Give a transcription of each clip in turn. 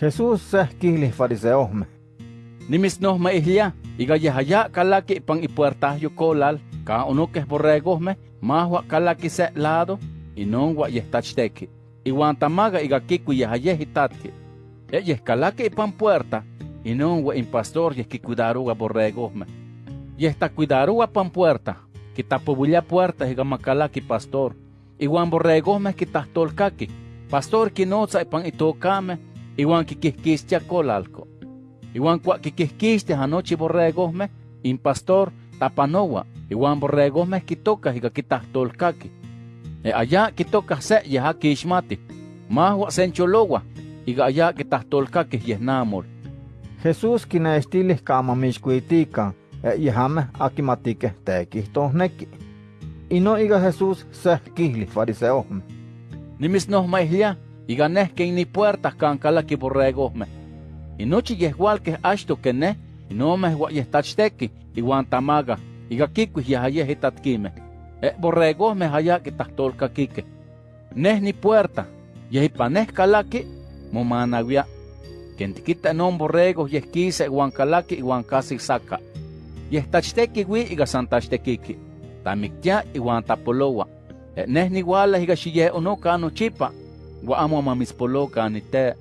Jesús sehkihli fariseohme. Nimis no me ihlia, iga yahaya kalaki pan ipuertahyo kolal, ka unuques borregosme, mahua kalaki se lado, y non wa yehtachteki. Iwan tamaga iga kiku yahaye hitatki. Ella kalaki pan puerta, y non wa impastor yeh kikudaruga borregosme. Yehta cuidaruga pan puerta, kitapobulia puerta iga makalaki pastor. Iwan borregosme kitahtolkaki. Pastor kinotza ipan itokame, iwan kikihkistia kolalko. Iwan kwa kikihkistia anoche borregosme, in pastor tapanowa, iwan borregosme kitoka higa kitahtolkaki. E allá kitoka se yaha kishmati, mahwa sencholowa, iga allá kitahtolkaki yehnamol. Jesús kinestilis kamamixkuitikan, e yahame akimatike tekihtohneki. Ino iga Jesús sehkihli fariseohme. Nimis no maihlia, iga nehke ni puertas kan kalaki borregosme. Inochi yehualke ashto que ne, inomeh wa yehtachsteki, iwan tamaga, iga kikuis yahaye hitatkime. E borregosme haya kitahtolka kike. Neh ni puerta, yehipaneh kalaki, momanawia. Kentikita non borregos yehkise iwan kalaki iwan kasi saka. Yehtachsteki wi iga santachtekiki. Tamiktia iwan tapolowa. E neh ni wala iga shiye ono kano chipa, wa amo mamispoloka ni te.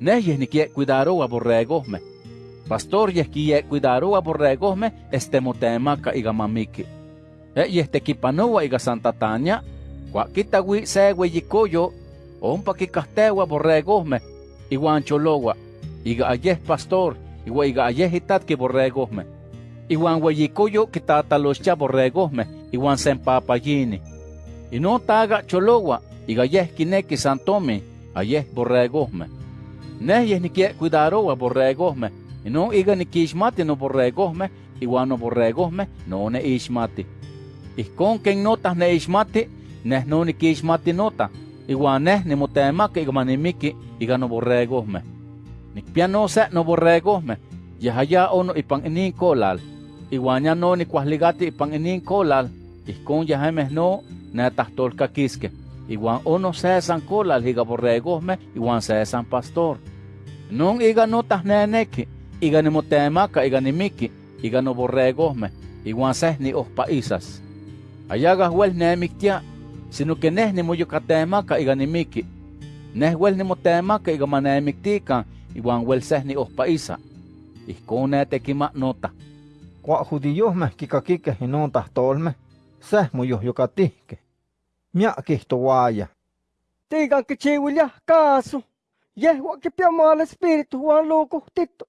Neh yeh nikie cuidaroa borregosme. Pastor yeh kie cuidaroa borregosme este motemaka iga mamiki. E yeh tekipanoa iga Santa Tania, kwa kita wi sewe yikoyo, ompa kikahtewa borregosme, iwan cholowa, iga ayeh pastor, iwa iga ayeh itatki borregosme. Iwan weyikoyo kitataloschia borregosme, iwan sempapayini. Ino taga cholowa, Οι γαγιέ γυναίκε σαν τόμοι, αγιέ μπορεγόμε. Ναι, γενικέ κουδαρόα μπορεγόμε. Ενώ οι γανικέ μάτι νο μπορεγόμε, οι γουάνο μπορεγόμε, νο νε ισμάτι. Οι νότα νε ισμάτι, νε νο νικέ νότα. Οι γουάνε νε μοτέμα και οι γουμανιμίκη, οι γανο μπορεγόμε. Νικ πιανό σε νο μπορεγόμε, για χαγιά όνο υπανινίν κόλαλ. Οι γουάνια νο νικουαλιγάτι υπανινίν κόλαλ, οι κόν για χαμε νο νε ταχτόλ κακίσκε. Netahtolkakiske. Iwan ono sesan kolal iga borregosme, iwan sesan pastor. Non iga notas neneki, iga nimotemaka iga nimiki, iga no borregosme, iwan seh ni ohpaisas. Ayaga huel nemiktia, sino que neh nimoyokatemaka iga nimiki. Neh huel nimotemaka iga manemiktikan, iwan huel seh ni ohpaisa. Ihkon netekima nota. Kwa judiohme kikakike inon tahtolme, seh miak ke tua ya. Ah. Tiga kecil ya ah, kasu. Ya wak ke pia mal spirit wan loko tito.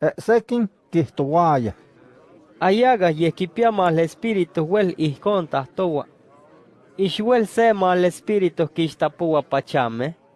Eh sekin ke tua ya. Ah. Ayaga ye ke pia mal spirit wel i konta tua. Ishuel al mal spirit ke sta pachame. Eh.